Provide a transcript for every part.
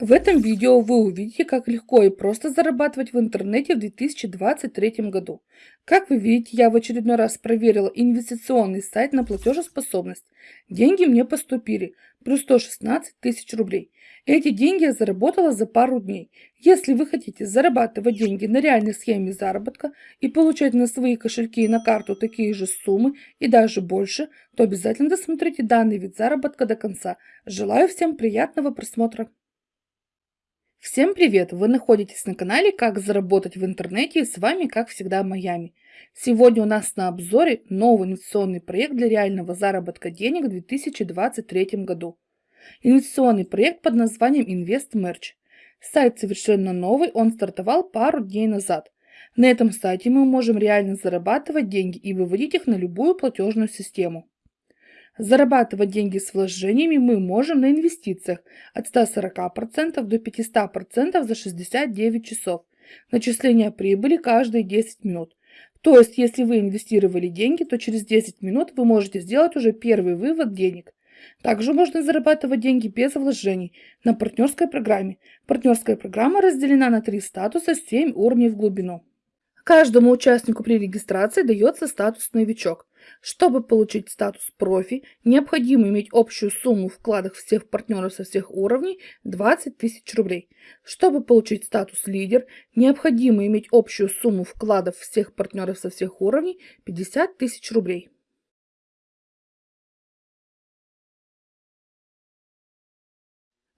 В этом видео вы увидите, как легко и просто зарабатывать в интернете в 2023 году. Как вы видите, я в очередной раз проверила инвестиционный сайт на платежеспособность. Деньги мне поступили, плюс 116 тысяч рублей. Эти деньги я заработала за пару дней. Если вы хотите зарабатывать деньги на реальной схеме заработка и получать на свои кошельки и на карту такие же суммы и даже больше, то обязательно досмотрите данный вид заработка до конца. Желаю всем приятного просмотра. Всем привет! Вы находитесь на канале «Как заработать в интернете» и с вами, как всегда, Майами. Сегодня у нас на обзоре новый инвестиционный проект для реального заработка денег в 2023 году. Инвестиционный проект под названием InvestMerch. Сайт совершенно новый, он стартовал пару дней назад. На этом сайте мы можем реально зарабатывать деньги и выводить их на любую платежную систему. Зарабатывать деньги с вложениями мы можем на инвестициях от 140% до 500% за 69 часов. Начисление прибыли каждые 10 минут. То есть, если вы инвестировали деньги, то через 10 минут вы можете сделать уже первый вывод денег. Также можно зарабатывать деньги без вложений на партнерской программе. Партнерская программа разделена на три статуса, 7 уровней в глубину. Каждому участнику при регистрации дается статус «Новичок». Чтобы получить статус профи, необходимо иметь общую сумму вкладов всех партнеров со всех уровней 20 тысяч рублей. Чтобы получить статус лидер, необходимо иметь общую сумму вкладов всех партнеров со всех уровней 50 тысяч рублей.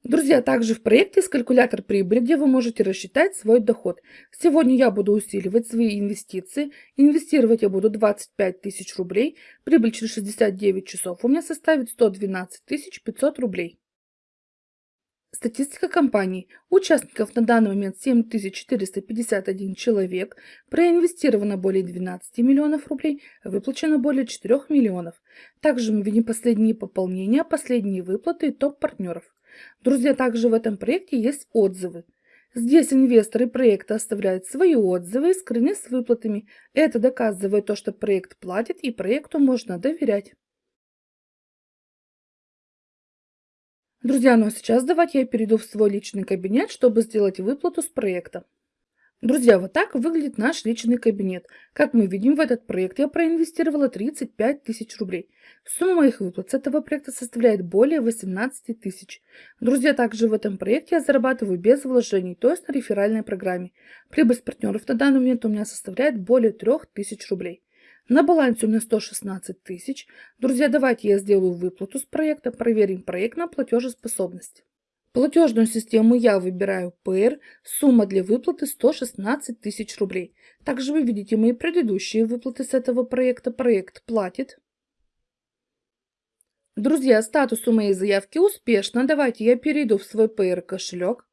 Друзья, также в проекте есть калькулятор прибыли, где вы можете рассчитать свой доход. Сегодня я буду усиливать свои инвестиции. Инвестировать я буду 25 тысяч рублей. Прибыль через 69 часов у меня составит 112 500 рублей. Статистика компании. Участников на данный момент 7451 человек. Проинвестировано более 12 миллионов рублей. Выплачено более 4 миллионов. Также мы видим последние пополнения, последние выплаты и топ-партнеров. Друзья, также в этом проекте есть отзывы. Здесь инвесторы проекта оставляют свои отзывы и скрыны с выплатами. Это доказывает то, что проект платит и проекту можно доверять. Друзья, ну а сейчас давайте я перейду в свой личный кабинет, чтобы сделать выплату с проекта. Друзья, вот так выглядит наш личный кабинет. Как мы видим, в этот проект я проинвестировала 35 тысяч рублей. Сумма моих выплат с этого проекта составляет более 18 тысяч. Друзья, также в этом проекте я зарабатываю без вложений, то есть на реферальной программе. Прибыль с партнеров на данный момент у меня составляет более 3 тысяч рублей. На балансе у меня 116 тысяч. Друзья, давайте я сделаю выплату с проекта, проверим проект на платежеспособность. Платежную систему я выбираю ПР, сумма для выплаты 116 тысяч рублей. Также вы видите мои предыдущие выплаты с этого проекта. Проект платит. Друзья, статус у моей заявки успешно. Давайте я перейду в свой ПР кошелек.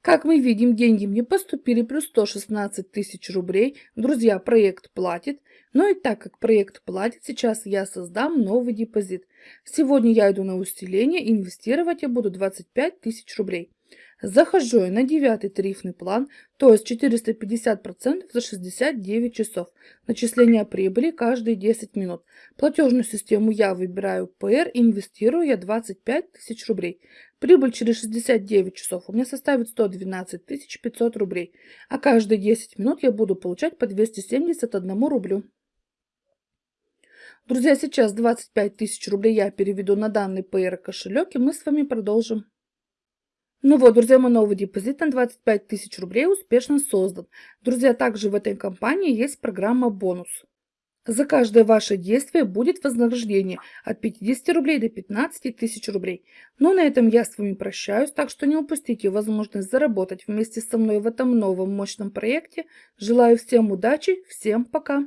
Как мы видим, деньги мне поступили плюс 116 тысяч рублей. Друзья, проект платит. Но и так как проект платит, сейчас я создам новый депозит. Сегодня я иду на усиление, инвестировать я буду 25 тысяч рублей. Захожу я на девятый тарифный план, то есть 450% за 69 часов. Начисление прибыли каждые 10 минут. Платежную систему я выбираю ПР, инвестирую я 25 тысяч рублей. Прибыль через 69 часов у меня составит 112 500 рублей, а каждые 10 минут я буду получать по 271 рублю. Друзья, сейчас 25 тысяч рублей я переведу на данный PR кошелек, и мы с вами продолжим. Ну вот, друзья, мой новый депозит на 25 тысяч рублей успешно создан. Друзья, также в этой компании есть программа «Бонус». За каждое ваше действие будет вознаграждение от 50 рублей до 15 тысяч рублей. Но ну, на этом я с вами прощаюсь, так что не упустите возможность заработать вместе со мной в этом новом мощном проекте. Желаю всем удачи, всем пока!